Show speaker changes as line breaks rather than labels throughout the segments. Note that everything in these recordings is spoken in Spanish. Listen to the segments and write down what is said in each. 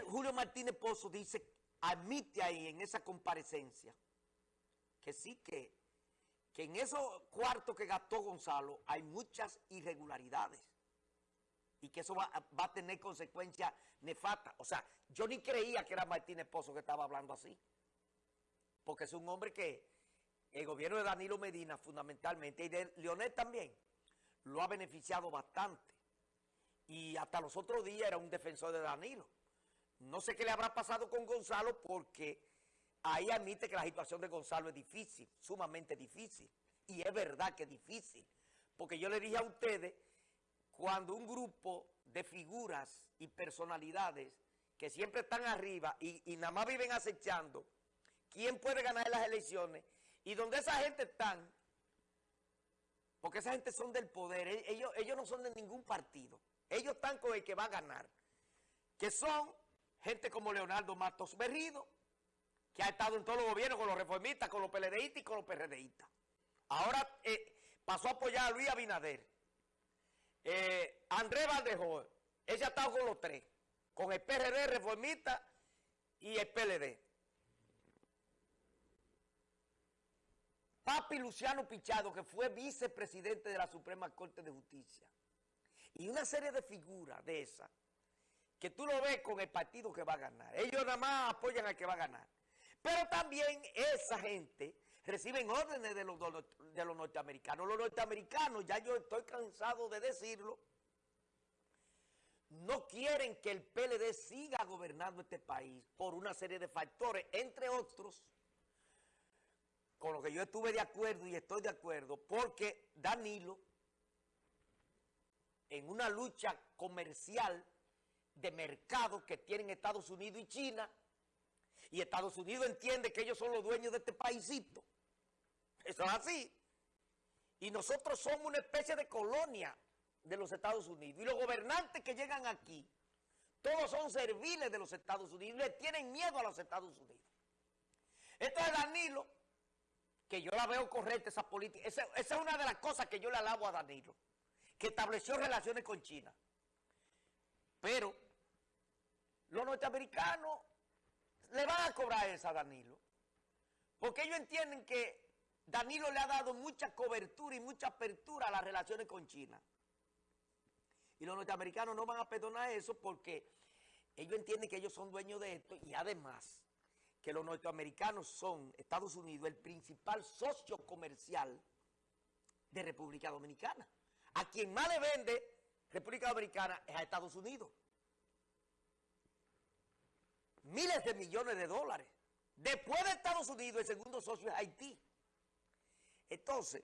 Julio Martínez Pozo, dice, admite ahí en esa comparecencia que sí que, que en esos cuartos que gastó Gonzalo hay muchas irregularidades y que eso va, va a tener consecuencias nefastas. O sea, yo ni creía que era Martínez Pozo que estaba hablando así, porque es un hombre que el gobierno de Danilo Medina fundamentalmente y de Leonel también lo ha beneficiado bastante y hasta los otros días era un defensor de Danilo. No sé qué le habrá pasado con Gonzalo porque ahí admite que la situación de Gonzalo es difícil, sumamente difícil. Y es verdad que es difícil. Porque yo le dije a ustedes, cuando un grupo de figuras y personalidades que siempre están arriba y, nada más viven acechando, ¿quién puede ganar las elecciones? Y donde esa gente están, porque esa gente son del poder, e, ellos, ellos no son de ningún partido. Ellos están con el que va a ganar, que son gente como Leonardo Matos Berrido, que ha estado en todos los gobiernos con los reformistas, con los PLDistas y con los PRDistas. Ahora eh, pasó a apoyar a Luis Abinader. Eh, Andrés Valdejo, ella ha estado con los tres, con el PRD reformista y el PLD. Papi Luciano Pichado, que fue vicepresidente de la Suprema Corte de Justicia y una serie de figuras de esas, que tú lo ves con el partido que va a ganar. Ellos nada más apoyan al que va a ganar. Pero también esa gente reciben órdenes de los, de los norteamericanos. Los norteamericanos, ya yo estoy cansado de decirlo, no quieren que el PLD siga gobernando este país por una serie de factores, entre otros, con lo que yo estuve de acuerdo y estoy de acuerdo, porque Danilo en una lucha comercial de mercado que tienen Estados Unidos y China, y Estados Unidos entiende que ellos son los dueños de este paísito. Eso es así. Y nosotros somos una especie de colonia de los Estados Unidos. Y los gobernantes que llegan aquí, todos son serviles de los Estados Unidos, le tienen miedo a los Estados Unidos. Entonces Danilo, que yo la veo correcta esa política, esa es una de las cosas que yo le alabo a Danilo que estableció relaciones con China. Pero los norteamericanos le van a cobrar esa a Danilo. Porque ellos entienden que Danilo le ha dado mucha cobertura y mucha apertura a las relaciones con China. Y los norteamericanos no van a perdonar eso porque ellos entienden que ellos son dueños de esto y además que los norteamericanos son, Estados Unidos, el principal socio comercial de República Dominicana. A quien más le vende República Dominicana es a Estados Unidos. Miles de millones de dólares. Después de Estados Unidos, el segundo socio es Haití. Entonces,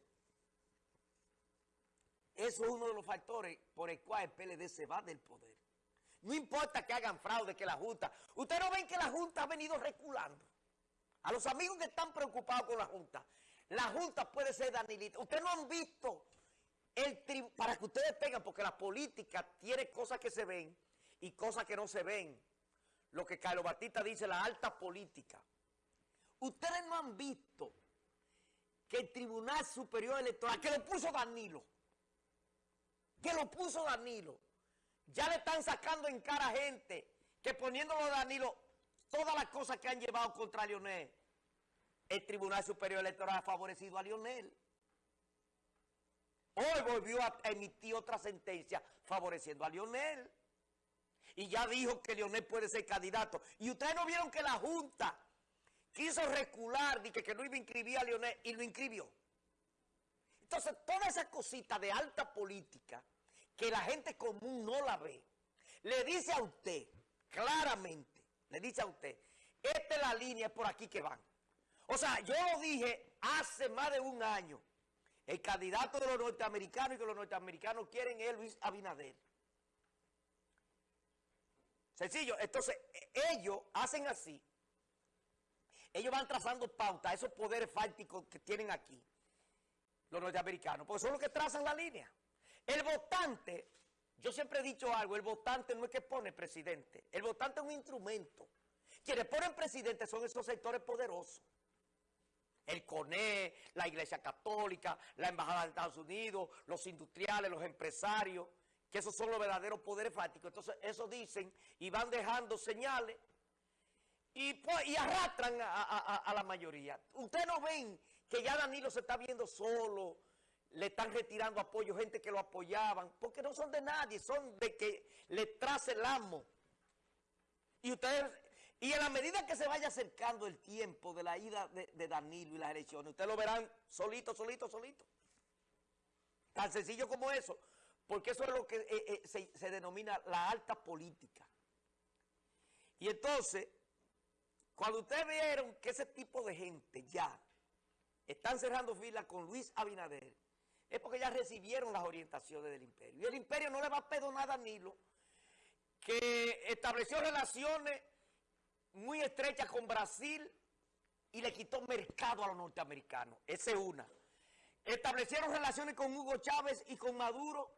eso es uno de los factores por el cual el PLD se va del poder. No importa que hagan fraude, que la Junta... Ustedes no ven que la Junta ha venido reculando. A los amigos que están preocupados con la Junta, la Junta puede ser Danilita. Ustedes no han visto para que ustedes tengan, porque la política tiene cosas que se ven y cosas que no se ven. Lo que Carlos Batista dice, la alta política. Ustedes no han visto que el Tribunal Superior Electoral, que lo puso Danilo, que lo puso Danilo, ya le están sacando en cara a gente que poniéndolo a Danilo, todas las cosas que han llevado contra Lionel, el Tribunal Superior Electoral ha favorecido a Lionel. Hoy volvió a emitir otra sentencia favoreciendo a Lionel. Y ya dijo que Lionel puede ser candidato. Y ustedes no vieron que la Junta quiso recular y que, no iba a inscribir a Lionel y lo inscribió. Entonces, toda esa cosita de alta política que la gente común no la ve, le dice a usted, claramente, le dice a usted, esta es la línea, por aquí que van. O sea, yo lo dije hace más de un año, el candidato de los norteamericanos y que los norteamericanos quieren es Luis Abinader. Sencillo. Entonces, e, ellos hacen así. Ellos van trazando pauta, esos poderes fácticos que tienen aquí, los norteamericanos, porque son los que trazan la línea. El votante, yo siempre he dicho algo, el votante no es que pone presidente, el votante es un instrumento. Quienes ponen presidente son esos sectores poderosos el CONE, la Iglesia Católica, la Embajada de Estados Unidos, los industriales, los empresarios, que esos son los verdaderos poderes fácticos. Entonces, eso dicen y van dejando señales y, pues, arrastran a la mayoría. Ustedes no ven que ya Danilo se está viendo solo, le están retirando apoyo, gente que lo apoyaban, porque no son de nadie, son de que le trace el amo. Y ustedes, y en la medida que se vaya acercando el tiempo de la ida de, Danilo y las elecciones, ustedes lo verán solito, solito, solito. Tan sencillo como eso, porque eso es lo que eh, eh, se, se denomina la alta política. Y entonces, cuando ustedes vieron que ese tipo de gente ya están cerrando filas con Luis Abinader, es porque ya recibieron las orientaciones del imperio. Y el imperio no le va a perdonar a Danilo, que estableció relaciones muy estrechas con Brasil y le quitó mercado a los norteamericanos. Esa es una. Establecieron relaciones con Hugo Chávez y con Maduro,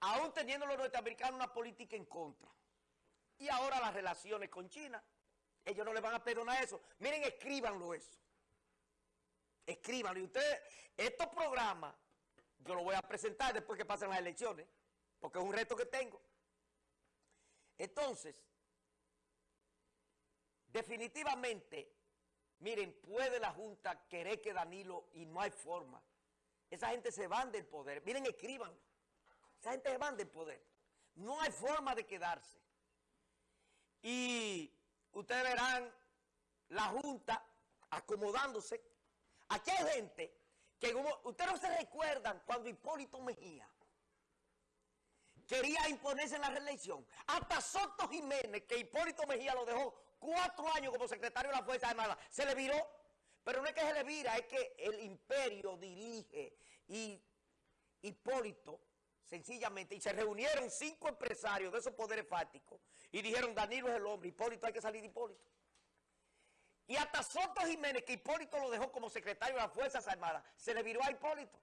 aún teniendo los norteamericanos una política en contra. Y ahora las relaciones con China, ellos no le van a perdonar eso. Miren, escríbanlo eso. Escríbanlo. Y ustedes, estos programas, yo los voy a presentar después que pasen las elecciones, porque es un reto que tengo. Entonces, definitivamente, miren, puede la Junta querer que Danilo y no hay forma. Esa gente se van del poder. Miren, escríbanlo. Esa gente se van del poder. No hay forma de quedarse. Y ustedes verán la Junta acomodándose. Aquí hay gente que, como ustedes no se recuerdan cuando Hipólito Mejía quería imponerse en la reelección. Hasta Soto Jiménez, que Hipólito Mejía lo dejó cuatro años como secretario de la Fuerza Armada, se le viró. Pero no es que se le vira, es que el imperio dirige y Hipólito, sencillamente, y se reunieron cinco empresarios de esos poderes fácticos y dijeron, Danilo es el hombre, Hipólito hay que salir de Hipólito. Y hasta Soto Jiménez, que Hipólito lo dejó como secretario de las Fuerzas Armadas, se le viró a Hipólito.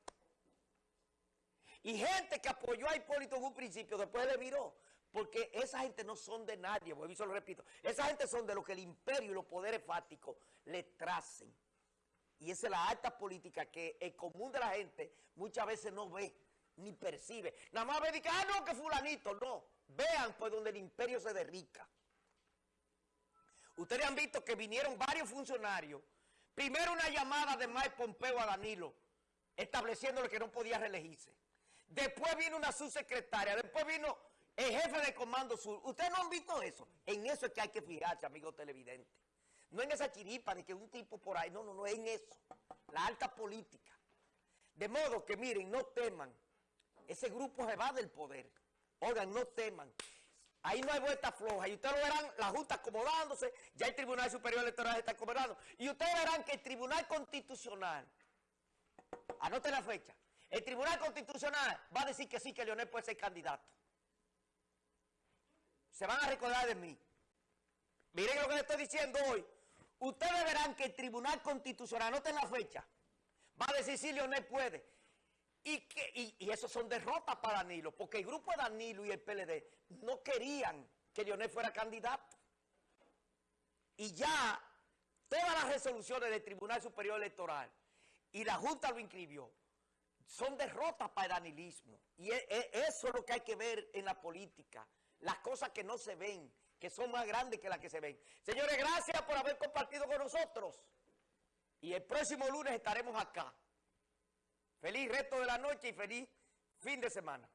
Y gente que apoyó a Hipólito en un principio, después le viró. Porque esa gente no son de nadie, y se lo repito. Esa gente son de lo que el imperio y los poderes fácticos le tracen. Y esa es la alta política que el común de la gente muchas veces no ve ni percibe. Nada más ve dice, ah, no, que fulanito. No, vean pues donde el imperio se derrica. Ustedes han visto que vinieron varios funcionarios. Primero una llamada de Mike Pompeo a Danilo, estableciéndole que no podía reelegirse. Después vino una subsecretaria, después vino el jefe de Comando Sur. ¿Ustedes no han visto eso? En eso es que hay que fijarse, amigos televidentes. No en esa chiripa ni que un tipo por ahí, no, no, no, en eso. La alta política. De modo que miren, no teman. Ese grupo se va del poder. Oigan, no teman. Ahí no hay vuelta floja. Y ustedes lo verán, la Junta acomodándose, ya el Tribunal Superior Electoral está acomodando. Y ustedes verán que el Tribunal Constitucional, anoten la fecha, el Tribunal Constitucional va a decir que sí, que Leonel puede ser candidato. Se van a recordar de mí. Miren lo que les estoy diciendo hoy. Ustedes verán que el Tribunal Constitucional, anoten la fecha, va a decir si Leonel puede. Y, que, y, y eso son derrotas para Danilo, porque el grupo de Danilo y el PLD no querían que Leonel fuera candidato. Y ya todas las resoluciones del Tribunal Superior Electoral y la Junta lo inscribió, son derrotas para el danilismo. Y e- e- eso es lo que hay que ver en la política. Las cosas que no se ven, que son más grandes que las que se ven. Señores, gracias por haber compartido con nosotros. Y el próximo lunes estaremos acá. Feliz resto de la noche y feliz fin de semana.